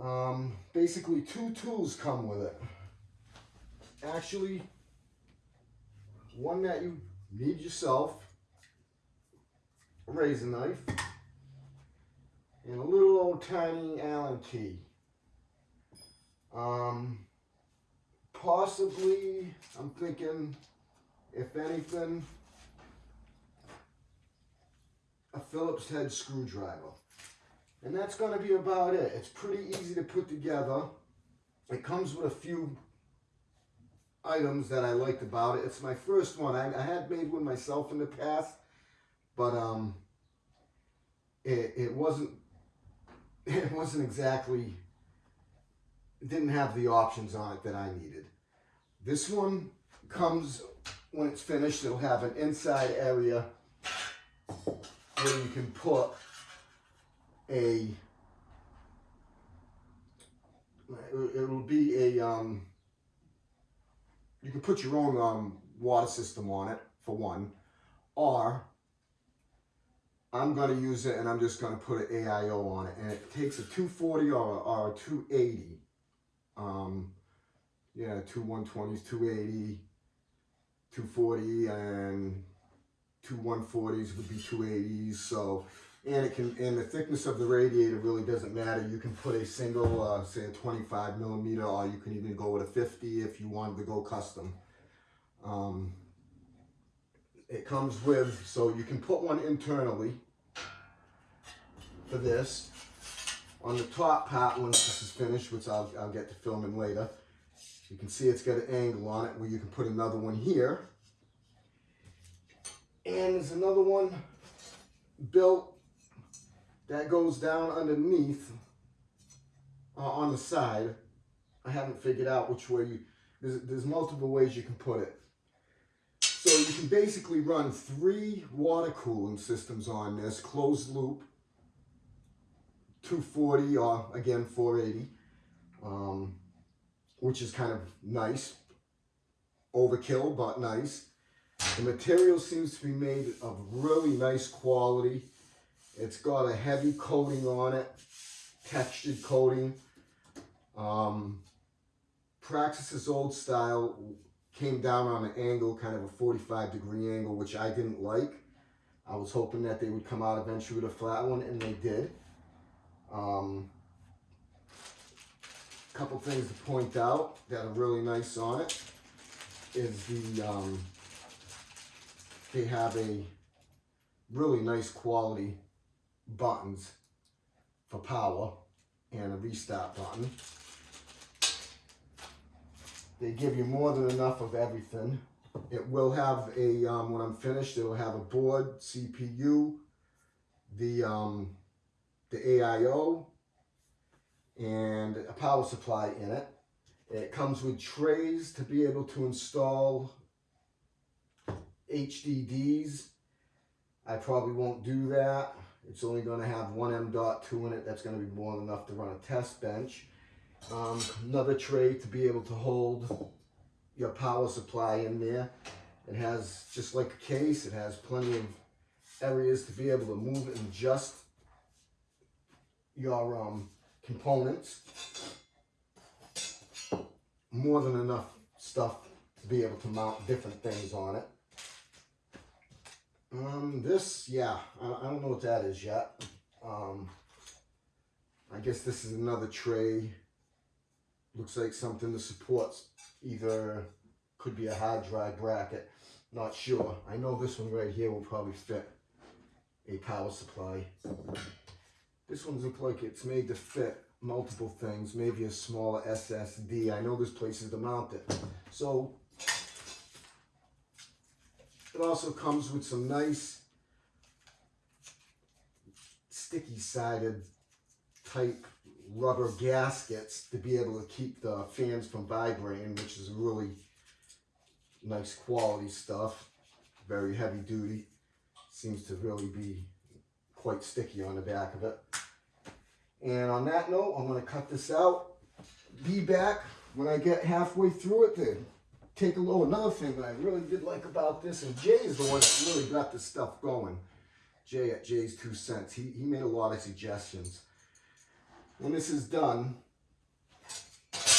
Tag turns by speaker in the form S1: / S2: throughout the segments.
S1: Um, basically two tools come with it. Actually, one that you need yourself, a razor knife, and a little old tiny Allen key. Um, possibly, I'm thinking, if anything, a Phillips head screwdriver. And that's going to be about it. It's pretty easy to put together. It comes with a few items that I liked about it. It's my first one. I, I had made one myself in the past, but um, it, it wasn't it wasn't exactly didn't have the options on it that I needed. This one comes when it's finished. It'll have an inside area where you can put a it'll be a um you can put your own um water system on it for one or I'm going to use it and I'm just going to put an AIO on it and it takes a 240 or, or a 280 um yeah two 120s 280 240 and two 140s would be 280s so and it can and the thickness of the radiator really doesn't matter. You can put a single uh, say a 25 millimeter or you can even go with a 50 if you wanted to go custom. Um, it comes with so you can put one internally for this. On the top part once this is finished which I'll, I'll get to filming later you can see it's got an angle on it where you can put another one here. And there's another one built that goes down underneath uh, on the side. I haven't figured out which way you, there's, there's multiple ways you can put it. So you can basically run three water cooling systems on this, closed loop, 240 or again 480, um, which is kind of nice. Overkill, but nice. The material seems to be made of really nice quality. It's got a heavy coating on it, textured coating. Um, Praxis's old style came down on an angle, kind of a 45 degree angle, which I didn't like. I was hoping that they would come out eventually with a flat one, and they did. Um, couple things to point out that are really nice on it is the, um, they have a really nice quality buttons for power and a restart button. They give you more than enough of everything. It will have a, um, when I'm finished, it will have a board, CPU, the, um, the AIO, and a power supply in it. It comes with trays to be able to install HDDs. I probably won't do that. It's only going to have one M.2 in it. That's going to be more than enough to run a test bench. Um, another tray to be able to hold your power supply in there. It has, just like a case, it has plenty of areas to be able to move and adjust your um, components. More than enough stuff to be able to mount different things on it. Um, this, yeah, I, I don't know what that is yet. Um, I guess this is another tray. Looks like something that supports either, could be a hard drive bracket. Not sure. I know this one right here will probably fit a power supply. This one looks like it's made to fit multiple things, maybe a smaller SSD. I know there's places to mount it. So it also comes with some nice sticky sided type rubber gaskets to be able to keep the fans from vibrating, which is really nice quality stuff. Very heavy duty. Seems to really be quite sticky on the back of it. And on that note, I'm going to cut this out. Be back when I get halfway through it to take a look. Another thing that I really did like about this, and Jay is the one that really got this stuff going. Jay at JayzTwoCents. He, he made a lot of suggestions. When this is done,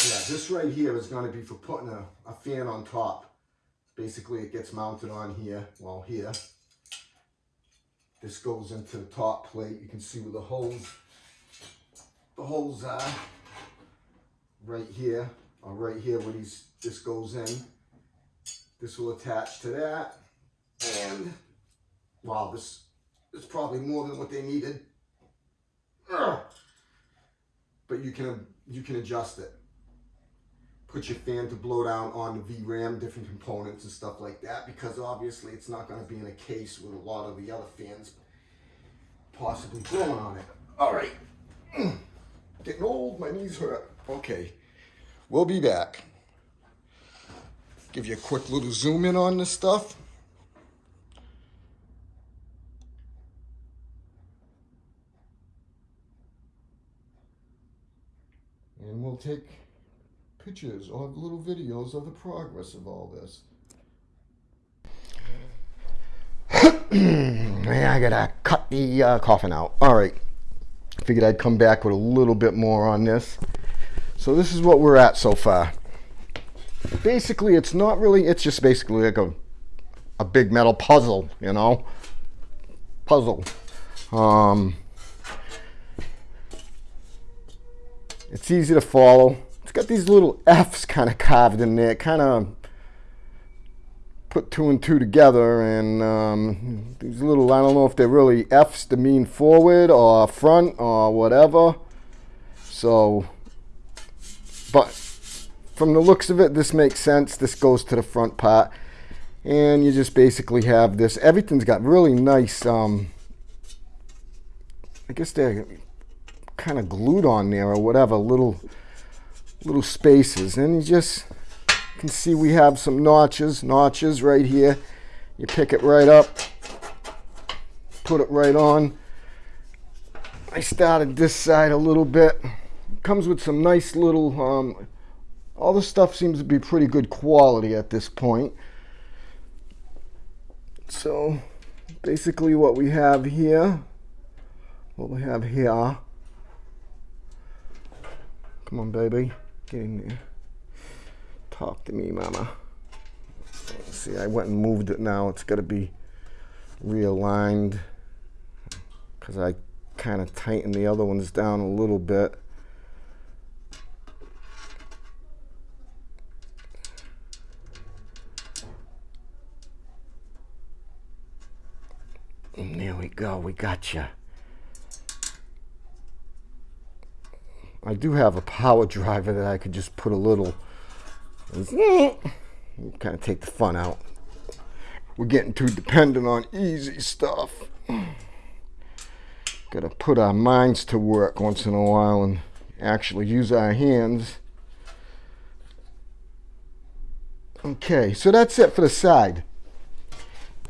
S1: Yeah, this right here is going to be for putting a, a fan on top. Basically, it gets mounted on here, well, here. This goes into the top plate. You can see where the holes, the holes are right here, or right here where these, this goes in. This will attach to that. And, wow, this is probably more than what they needed. Ugh. But you can, you can adjust it put your fan to blow down on the VRAM, different components and stuff like that, because obviously it's not going to be in a case with a lot of the other fans possibly blowing on it. All right. Getting old, my knees hurt. Okay, we'll be back. Give you a quick little zoom in on this stuff. And we'll take pictures or little videos of the progress of all this. Man, I gotta cut the uh, coffin out. All right, figured I'd come back with a little bit more on this. So this is what we're at so far. Basically, it's not really, it's just basically like a, a big metal puzzle, you know? Puzzle. Um, it's easy to follow it's got these little F's kind of carved in there, kind of put two and two together and um, these little, I don't know if they're really F's to mean forward or front or whatever. So, but from the looks of it, this makes sense. This goes to the front part. And you just basically have this. Everything's got really nice, um, I guess they're kind of glued on there or whatever, little little spaces. And you just can see we have some notches notches right here. You pick it right up put it right on. I started this side a little bit. Comes with some nice little um, all the stuff seems to be pretty good quality at this point so basically what we have here what we have here come on baby Get in there. Talk to me, mama. See, I went and moved it now. It's got to be realigned because I kind of tightened the other ones down a little bit. And there we go. We got you. I do have a power driver that I could just put a little, kind of take the fun out. We're getting too dependent on easy stuff. Gotta put our minds to work once in a while and actually use our hands. Okay, so that's it for the side.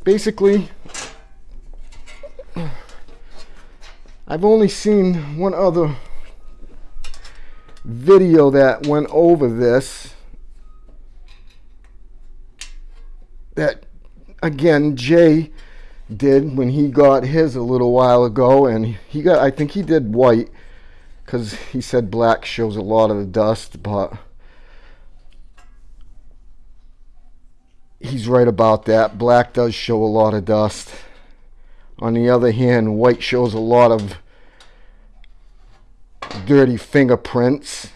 S1: Basically, I've only seen one other video that went over this that again Jay did when he got his a little while ago and he got I think he did white because he said black shows a lot of the dust but he's right about that. Black does show a lot of dust on the other hand white shows a lot of dirty fingerprints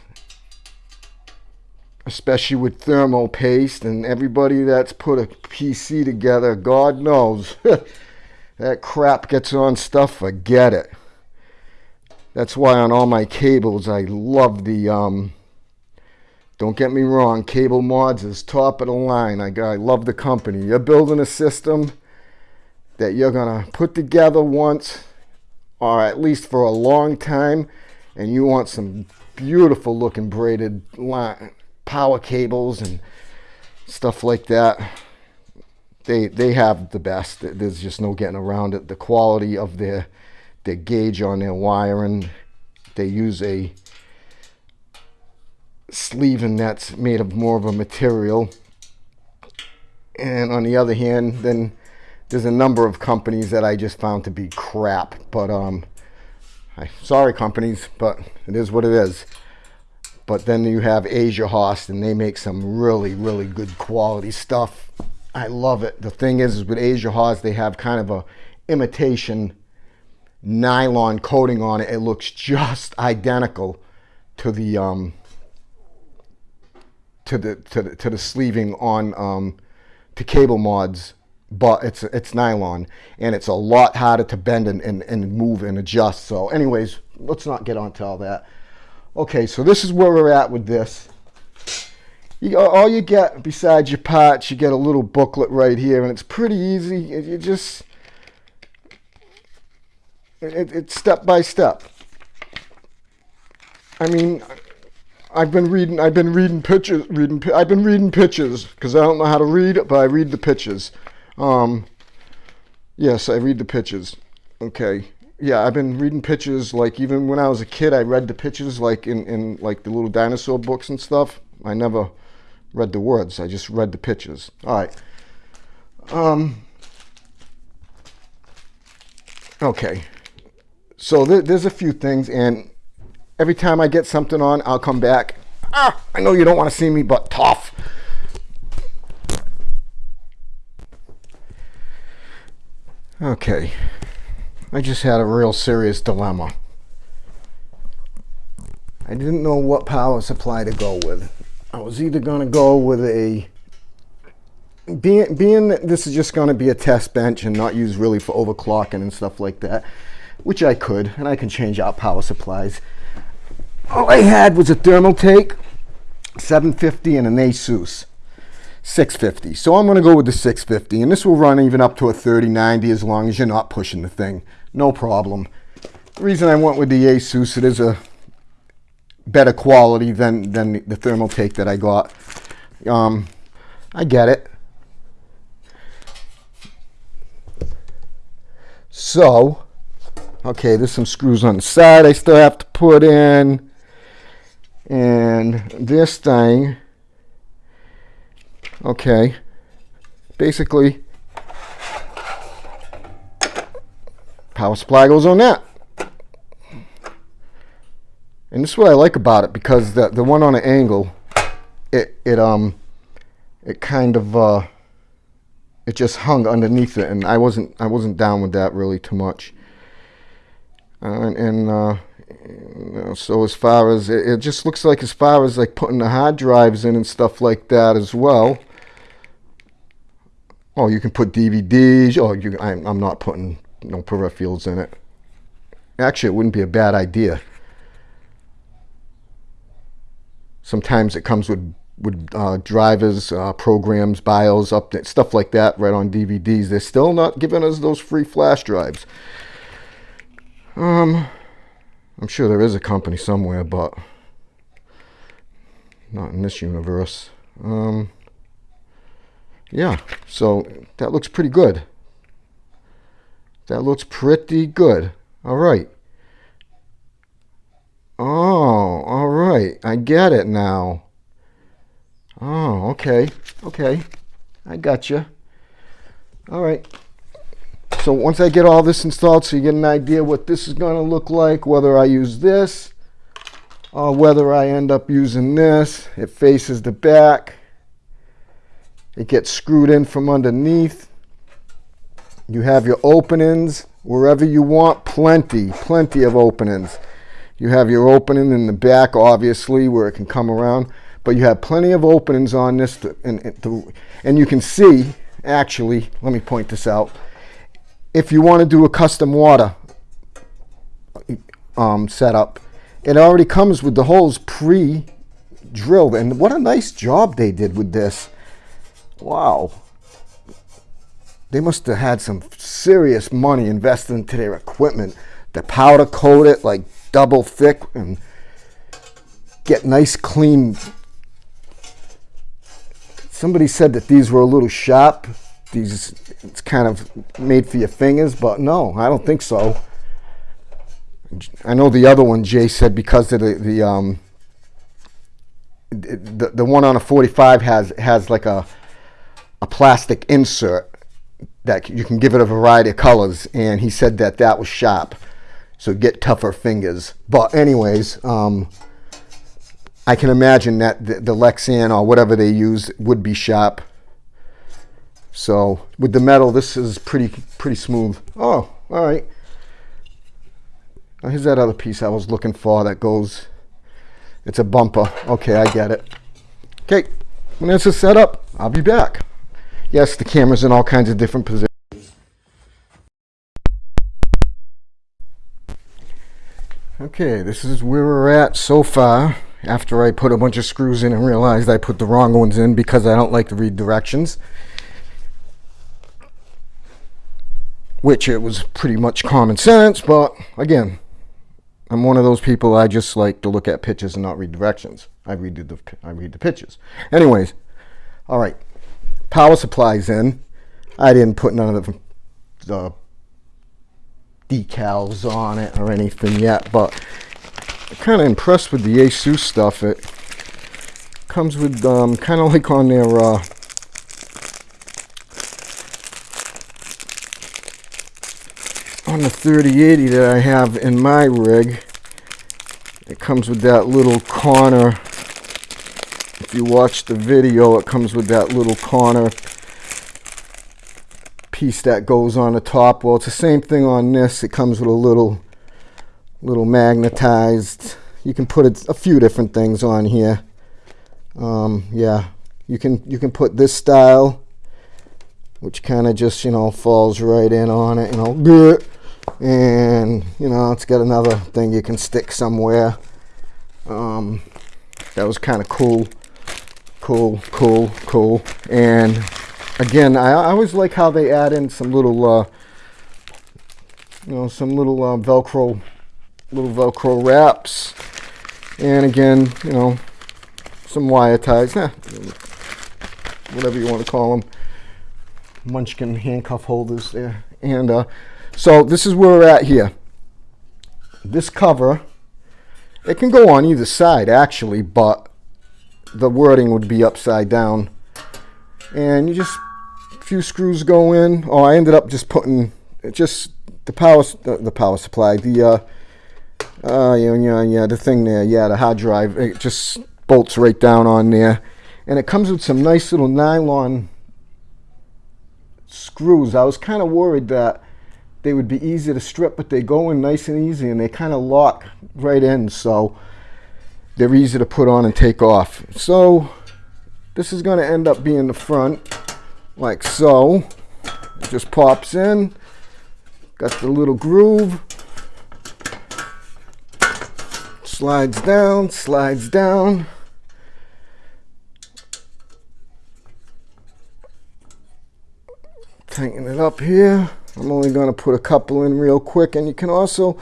S1: especially with thermal paste and everybody that's put a PC together God knows that crap gets on stuff forget it. That's why on all my cables I love the um, don't get me wrong cable mods is top of the line. I, I love the company. You're building a system that you're gonna put together once or at least for a long time and you want some beautiful looking braided line, power cables and stuff like that they they have the best. There's just no getting around it. The quality of their their gauge on their wiring they use a sleeving that's made of more of a material. And on the other hand then there's a number of companies that I just found to be crap but um I, sorry companies, but it is what it is. but then you have Asiahorse, and they make some really, really good quality stuff. I love it. The thing is, is with Asiahorse, they have kind of a imitation nylon coating on it. It looks just identical to the um, to the to the to the sleeving on um, to cable mods, but it's it's nylon and it's a lot harder to bend and, and, and move and adjust. So, anyways, let's not get onto all that. Okay, so this is where we're at with this. You, all you get besides your parts, you get a little booklet right here, and it's pretty easy. You just it, it's step by step. I mean, I've been reading. I've been reading pictures. Reading. I've been reading pictures because I don't know how to read, but I read the pictures. Um, yes, I read the pictures. Okay. Yeah, I've been reading pictures. Like even when I was a kid, I read the pictures, like in in like the little dinosaur books and stuff. I never read the words. I just read the pictures. All right. Um. Okay. So th there's a few things, and every time I get something on, I'll come back. Ah, I know you don't want to see me, but tough. Okay, I just had a real serious dilemma. I didn't know what power supply to go with. I was either going to go with a being being that this is just going to be a test bench and not used really for overclocking and stuff like that which I could, and I can change out power supplies. All I had was a Thermaltake 750 and an Asus 650. So I'm going to go with the 650, and this will run even up to a 3090 as long as you're not pushing the thing. No problem. The reason I went with the Asus, it is a better quality than, than the Thermaltake that I got. Um, I get it. So, Okay, there's some screws on the side I still have to put in. And this thing, okay, basically, power supply goes on that. And this is what I like about it because the the one on an angle, it it um, it kind of uh, it just hung underneath it, and I wasn't I wasn't down with that really too much. Uh, and uh, you know, so as far as it, it, just looks like as far as like putting the hard drives in and stuff like that as well. Oh, you can put DVDs. Oh, you, I'm, I'm not putting no fields in it. Actually, it wouldn't be a bad idea. Sometimes it comes with with uh, drivers, uh, programs, BIOS, update, stuff like that right on DVDs. They're still not giving us those free flash drives. Um, I'm sure there is a company somewhere, but not in this universe. Um, yeah, so that looks pretty good. That looks pretty good. All right. Oh, all right. I get it now. Oh, okay. Okay. I got you. All right. So once I get all this installed, so you get an idea what this is going to look like, whether I use this or whether I end up using this. It faces the back. It gets screwed in from underneath. You have your openings wherever you want. Plenty, plenty of openings. You have your opening in the back, obviously, where it can come around. But you have plenty of openings on this. To, and, to, and you can see, actually, let me point this out if you want to do a custom water um, setup, it already comes with the holes pre-drilled. And what a nice job they did with this. Wow. They must have had some serious money invested into their equipment. to powder coat it like double thick and get nice clean. Somebody said that these were a little sharp these it's kind of made for your fingers, but no, I don't think so. I know the other one Jay said because of the the um the the one on a 45 has has like a a plastic insert that you can give it a variety of colors and he said that that was sharp so get tougher fingers but anyways um I can imagine that the, the Lexan or whatever they use would be sharp. So with the metal, this is pretty pretty smooth. Oh, all right. Now here's that other piece I was looking for that goes. It's a bumper. Okay, I get it. Okay, when this is set up, I'll be back. Yes, the camera's in all kinds of different positions. Okay, this is where we're at so far after I put a bunch of screws in and realized I put the wrong ones in because I don't like to read directions. Which it was pretty much common sense, but again, I'm one of those people I just like to look at pictures and not read directions. I read the I read the pictures. Anyways, all right. Power supplies in. I didn't put none of the, the decals on it or anything yet, but kind of impressed with the Asus stuff. It comes with um, kind of like on their uh, on the 3080 that I have in my rig. It comes with that little corner. If you watch the video, it comes with that little corner piece that goes on the top. Well, it's the same thing on this. It comes with a little little magnetized you can put a, a few different things on here um, yeah you can you can put this style which kind of just you know falls right in on it you know and you know it's got another thing you can stick somewhere um, that was kind of cool cool cool cool. And again I, I, always like how they add in some little uh, you know some little uh, velcro little velcro wraps. And again you know some wire ties eh, whatever you want to call them munchkin handcuff holders there. And uh, so this is where we're at here. This cover it can go on either side actually but the wording would be upside down and you just a few screws go in oh I ended up just putting just the power the, power supply the uh, uh, yeah, yeah, yeah, the thing there, yeah, the hard drive, it just bolts right down on there. And it comes with some nice little nylon screws. I was kind of worried that they would be easy to strip, but they go in nice and easy and they kind of lock right in. So they're easy to put on and take off. So this is going to end up being the front like so. It just pops in. Got the little groove. slides down, slides down. Tighten it up here. I'm only going to put a couple in real quick and you can also,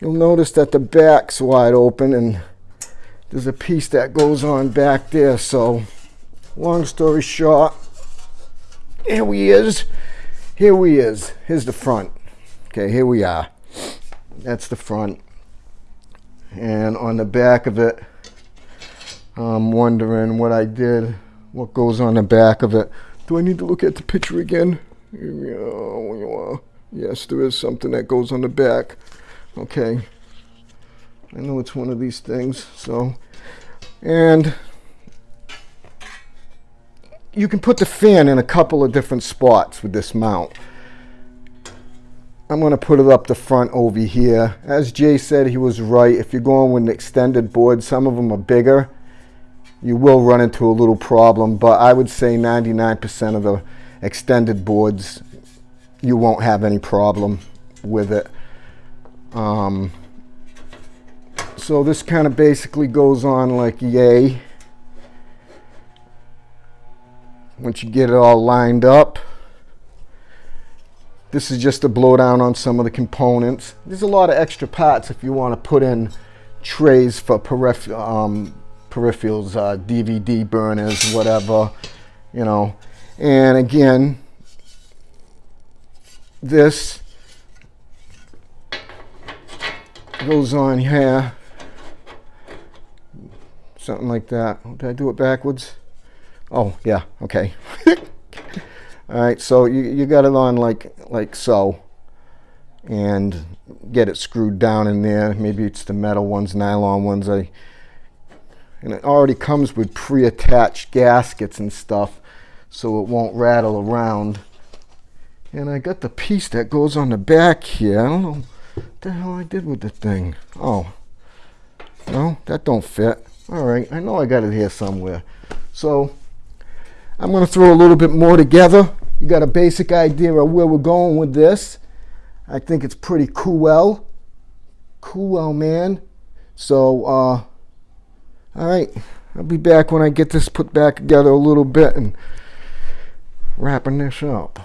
S1: you'll notice that the back's wide open and there's a piece that goes on back there. So long story short, here we is. Here we is. Here's the front. Okay, here we are. That's the front and on the back of it I'm wondering what I did what goes on the back of it do I need to look at the picture again yes there is something that goes on the back okay I know it's one of these things so and you can put the fan in a couple of different spots with this mount I'm going to put it up the front over here. As Jay said, he was right. If you're going with an extended board, some of them are bigger. You will run into a little problem, but I would say 99% of the extended boards, you won't have any problem with it. Um, so this kind of basically goes on like yay. Once you get it all lined up. This is just a blowdown on some of the components. There's a lot of extra parts if you want to put in trays for periph um, peripherals, uh, DVD burners, whatever, you know. And again, this goes on here. Something like that. Did I do it backwards? Oh, yeah, okay. all right so you, you got it on like like so and get it screwed down in there maybe it's the metal ones nylon ones I and it already comes with pre-attached gaskets and stuff so it won't rattle around. And I got the piece that goes on the back here. I don't know what the hell I did with the thing. Oh, no, that don't fit. All right, I know I got it here somewhere. So I'm going to throw a little bit more together. You got a basic idea of where we're going with this. I think it's pretty cool. Cool, man. So, uh, all right, I'll be back when I get this put back together a little bit and wrapping this up.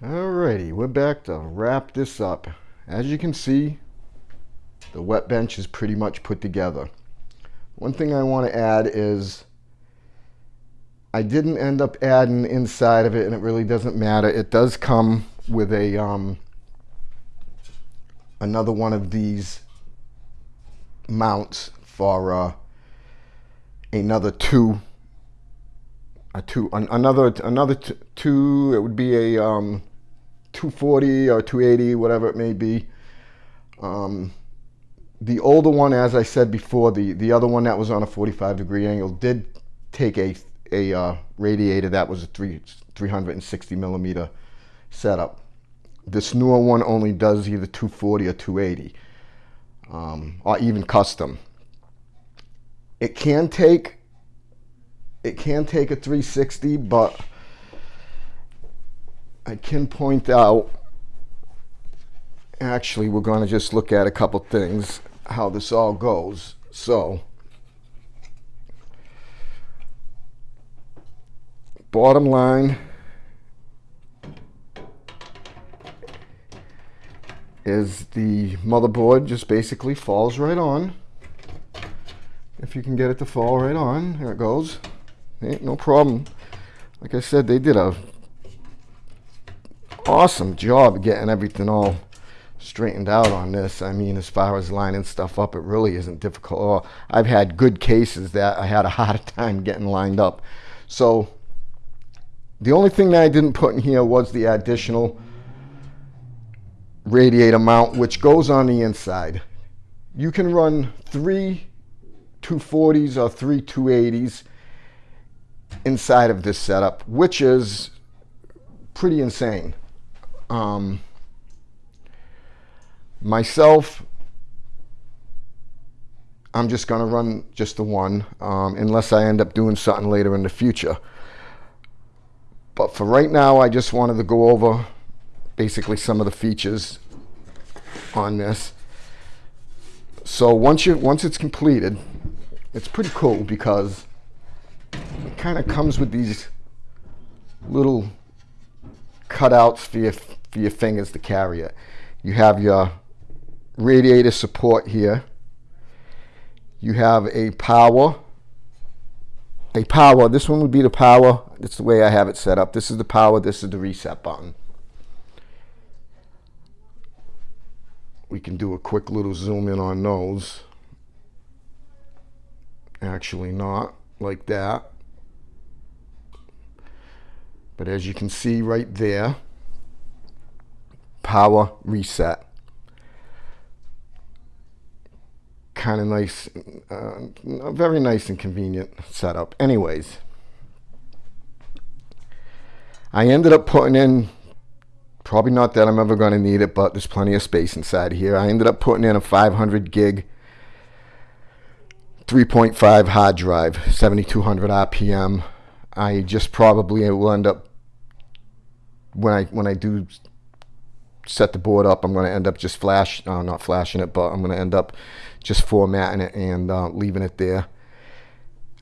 S1: Alrighty, we're back to wrap this up. As you can see, the wet bench is pretty much put together. One thing I want to add is I didn't end up adding inside of it and it really doesn't matter. It does come with a um, another one of these mounts for uh, another two a two an, another another two it would be a um, 240 or 280 whatever it may be um, the older one as I said before the the other one that was on a 45 degree angle did take a a uh, radiator that was a three 360 millimeter setup this newer one only does either 240 or 280 um, or even custom. It can take it can take a 360, but I can point out actually we're going to just look at a couple things how this all goes. So bottom line is the motherboard just basically falls right on. If you can get it to fall right on, there it goes. Ain't no problem. Like I said, they did a awesome job getting everything all straightened out on this. I mean, as far as lining stuff up, it really isn't difficult. I've had good cases that I had a hard time getting lined up. So the only thing that I didn't put in here was the additional radiator mount which goes on the inside. You can run three 240s or three 280s inside of this setup, which is pretty insane. Um, myself, I'm just going to run just the one um, unless I end up doing something later in the future. But for right now, I just wanted to go over basically some of the features on this. So once you once it's completed, it's pretty cool because it kind of comes with these little cutouts for your for your fingers to carry it. You have your radiator support here. You have a power. A power. This one would be the power. That's the way I have it set up. This is the power. This is the reset button. we can do a quick little zoom in on those. Actually not like that. But as you can see right there, power reset. Kind of nice, uh, very nice and convenient setup. Anyways, I ended up putting in Probably not that I'm ever going to need it, but there's plenty of space inside here. I ended up putting in a 500 gig 3.5 hard drive, 7200 RPM. I just probably will end up when I when I do set the board up, I'm going to end up just flash, uh, not flashing it, but I'm going to end up just formatting it and uh, leaving it there.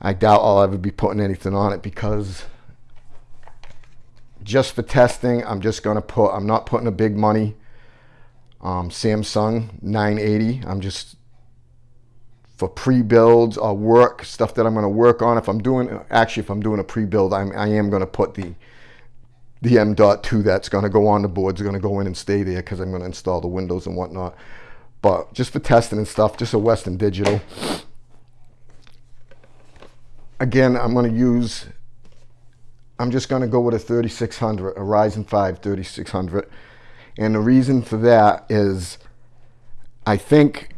S1: I doubt I'll ever be putting anything on it because just for testing, I'm just going to put, I'm not putting a big money um, Samsung 980. I'm just for pre-builds or work, stuff that I'm going to work on. If I'm doing, actually, if I'm doing a pre-build, I'm, I am going to put the the M.2 that's going to go on the board is going to go in and stay there because I'm going to install the windows and whatnot. But just for testing and stuff, just a Western Digital. Again, I'm going to use I'm just going to go with a 3600, a Ryzen 5 3600. And the reason for that is I think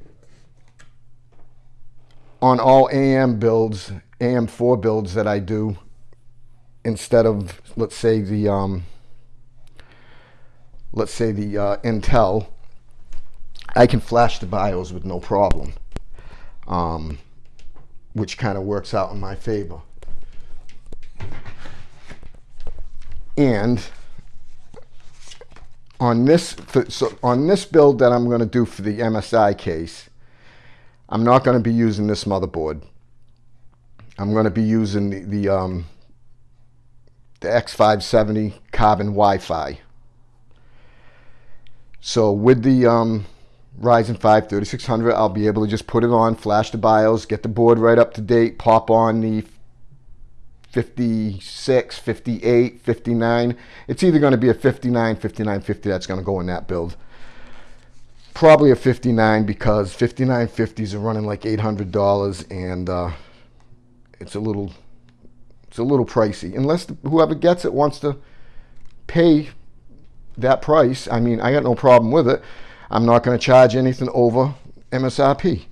S1: on all AM builds, AM4 builds that I do, instead of, let's say, the, um, let's say the uh, Intel, I can flash the BIOS with no problem, um, which kind of works out in my favor. And on this, so on this build that I'm going to do for the MSI case, I'm not going to be using this motherboard. I'm going to be using the, the, um, the X570 Carbon Wi-Fi. So with the um, Ryzen 5 3600, I'll be able to just put it on, flash the BIOS, get the board right up to date, pop on the 56, 58, 59. It's either going to be a 59, 59, 50 that's going to go in that build. Probably a 59 because 5950s are running like $800 and uh, it's a little it's a little pricey. Unless whoever gets it wants to pay that price. I mean, I got no problem with it. I'm not going to charge anything over MSRP.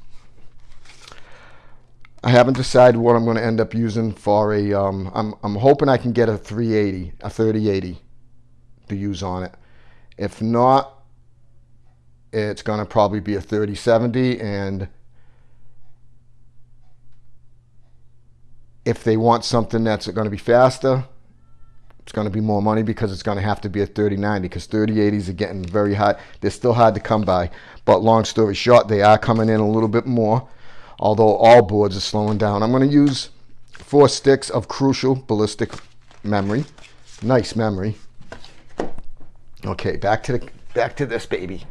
S1: I haven't decided what I'm going to end up using for a. am I'm, I'm hoping I can get a 380, a 3080 to use on it. If not, it's going to probably be a 3070 and if they want something that's going to be faster, it's going to be more money because it's going to have to be a 3090 because 3080s are getting very hot. They're still hard to come by. But long story short, they are coming in a little bit more, although all boards are slowing down. I'm going to use four sticks of Crucial Ballistix memory. Nice memory. Okay, back to the back to this baby.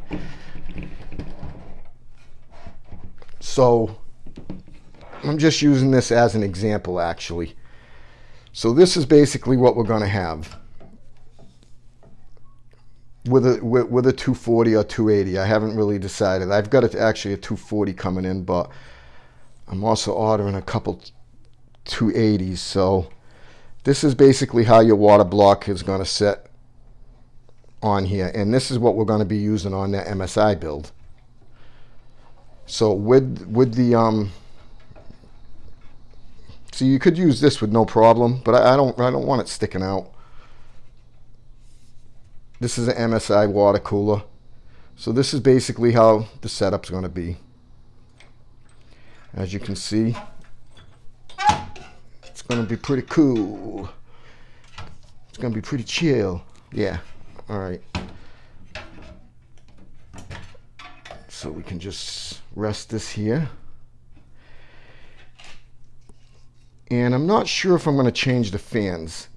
S1: So I'm just using this as an example actually. So this is basically what we're going to have with a with, with, a 240 or 280. I haven't really decided. I've got it actually a 240 coming in, but I'm also ordering a couple 280s. So this is basically how your water block is going to sit on here, and this is what we're going to be using on that MSI build. So with with the um, so you could use this with no problem, but I, I don't I don't want it sticking out. This is an MSI water cooler. So this is basically how the setup's going to be. As you can see, it's going to be pretty cool. It's going to be pretty chill. Yeah. All right. So we can just rest this here. And I'm not sure if I'm going to change the fans.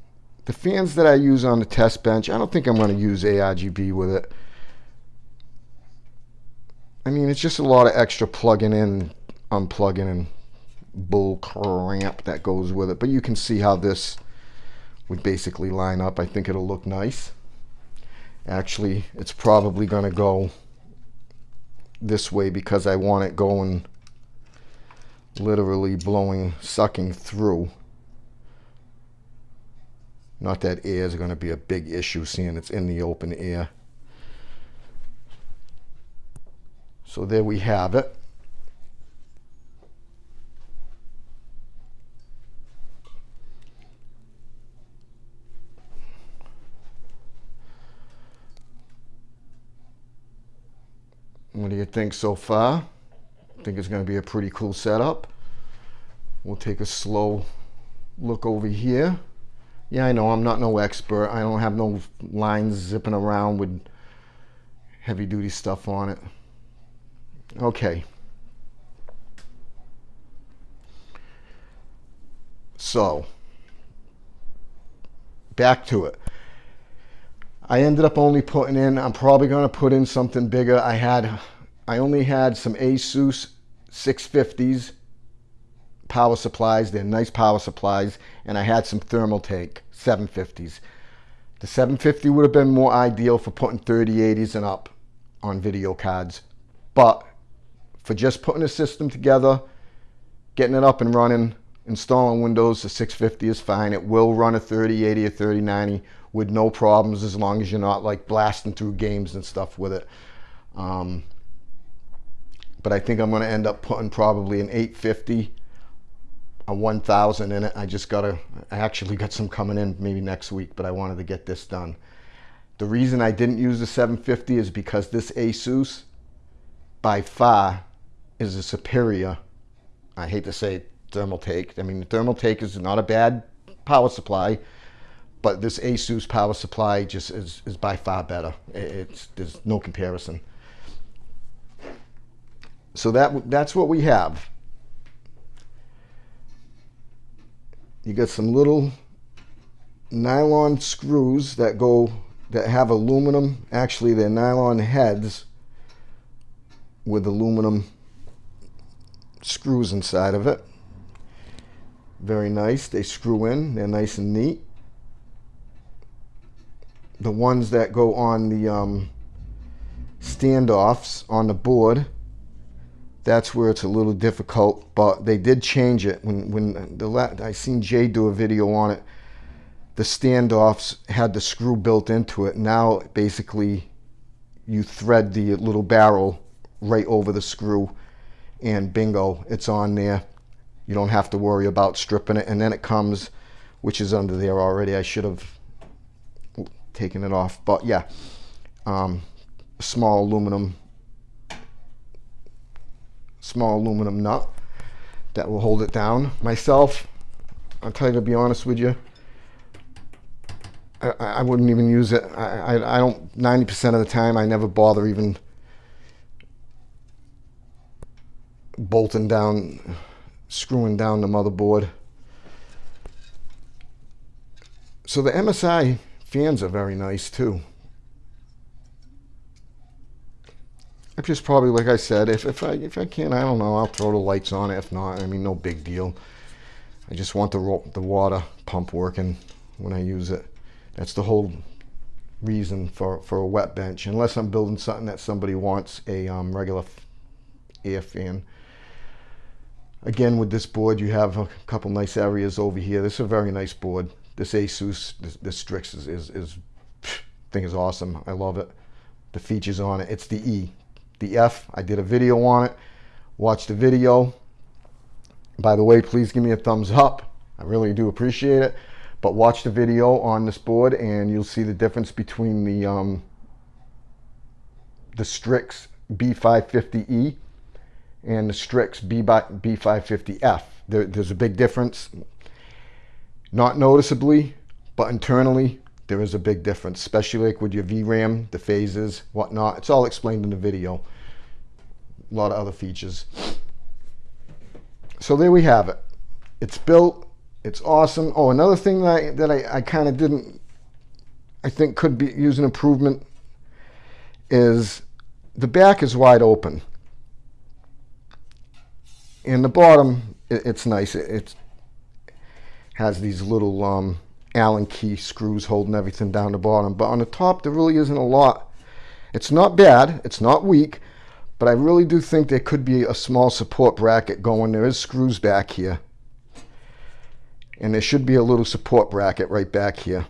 S1: The fans that I use on the test bench, I don't think I'm going to use ARGB with it. I mean, it's just a lot of extra plugging in, unplugging, and bull crap that goes with it. But you can see how this would basically line up. I think it'll look nice. Actually, it's probably going to go this way because I want it going literally blowing, sucking through. Not that air is going to be a big issue seeing it's in the open air. So there we have it. What do you think so far? Think it's going to be a pretty cool setup. We'll take a slow look over here. Yeah, I know I'm not no expert. I don't have no lines zipping around with heavy duty stuff on it. Okay. So, back to it. I ended up only putting in, I'm probably going to put in something bigger. I had, I only had some Asus 650s power supplies. They're nice power supplies. And I had some Thermaltake 750s. The 750 would have been more ideal for putting 3080s and up on video cards. But for just putting a system together, getting it up and running, installing Windows, the 650 is fine. It will run a 3080 or 3090 with no problems as long as you're not like blasting through games and stuff with it. Um,
S2: but I think I'm going to end up putting probably an 850 a 1000 in it. I just gotta I actually got some coming in maybe next week but I wanted to get this done. The reason I didn't use the 750 is because this Asus by far is a superior I hate to say Thermaltake I mean the Thermaltake is not a bad power supply but this Asus power supply just is, is by far better. It's there's no comparison so that that's what we have. You got some little nylon screws that go that have aluminum. Actually they're nylon heads with aluminum screws inside of it. Very nice. They screw in. They're nice and neat. The ones that go on the um, standoffs on the board that's where it's a little difficult but they did change it. When when the I seen Jay do a video on it. The standoffs had the screw built into it. Now basically you thread the little barrel right over the screw and bingo it's on there. You don't have to worry about stripping it. And then it comes which is under there already. I should have taken it off. But yeah um, small aluminum small aluminum nut that will hold it down. Myself, I'll tell you to be honest with you, I, I wouldn't even use it. I, I, I don't, 90% of the time, I never bother even bolting down, screwing down the motherboard. So the MSI fans are very nice too. I just probably, like I said, if, if I if I can, I don't know, I'll throw the lights on. It. If not, I mean, no big deal. I just want the the water pump working when I use it. That's the whole reason for for a wet bench. Unless I'm building something that somebody wants a um, regular air fan. Again, with this board, you have a couple nice areas over here. This is a very nice board. This Asus, this, this Strix is, is, is thing is awesome. I love it. The features on it. It's the E the F. I did a video on it. Watch the video. By the way, please give me a thumbs up. I really do appreciate it. But watch the video on this board and you'll see the difference between the um, the Strix B550E and the Strix B550F. There, there's a big difference. Not noticeably, but internally, there is a big difference, especially like with your VRAM, the phases, whatnot. It's all explained in the video. A lot of other features. So there we have it. It's built. It's awesome. Oh, another thing that I, that I, I kind of didn't, I think could be use an improvement is the back is wide open. And the bottom, it, it's nice. It, it has these little um, Allen key screws holding everything down the bottom. But on the top, there really isn't a lot. It's not bad. It's not weak. But I really do think there could be a small support bracket going. There is screws back here. And there should be a little support bracket right back here.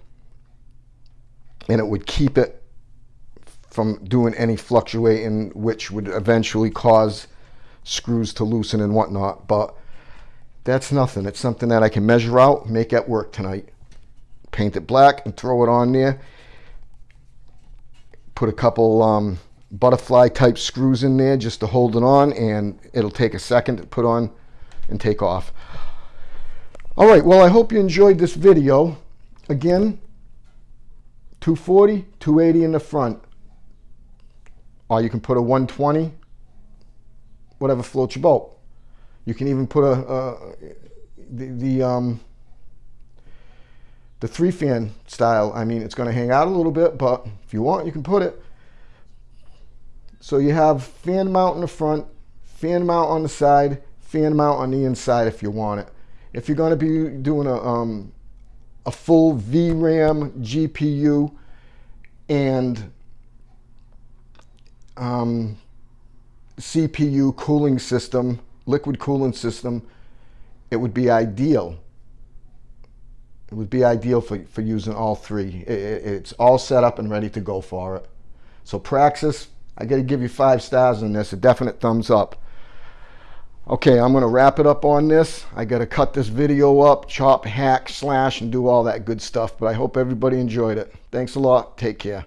S2: And it would keep it from doing any fluctuating, which would eventually cause screws to loosen and whatnot. But that's nothing. It's something that I can measure out, make at work tonight paint it black and throw it on there. Put a couple um, butterfly type screws in there just to hold it on and it'll take a second to put on and take off. All right, well, I hope you enjoyed this video. Again, 240, 280 in the front. Or you can put a 120, whatever floats your boat. You can even put a, the, the um, the three fan style, I mean, it's going to hang out a little bit, but if you want, you can put it. So you have fan mount in the front, fan mount on the side, fan mount on the inside if you want it. If you're going to be doing a, um, a full VRAM GPU and um, CPU cooling system, liquid cooling system, it would be ideal it would be ideal for, for using all three. It, it, it's all set up and ready to go for it. So Praxis, I got to give you five stars on this, a definite thumbs up. Okay, I'm gonna wrap it up on this. I gotta cut this video up, chop, hack, slash, and do all that good stuff. But I hope everybody enjoyed it. Thanks a lot. Take care.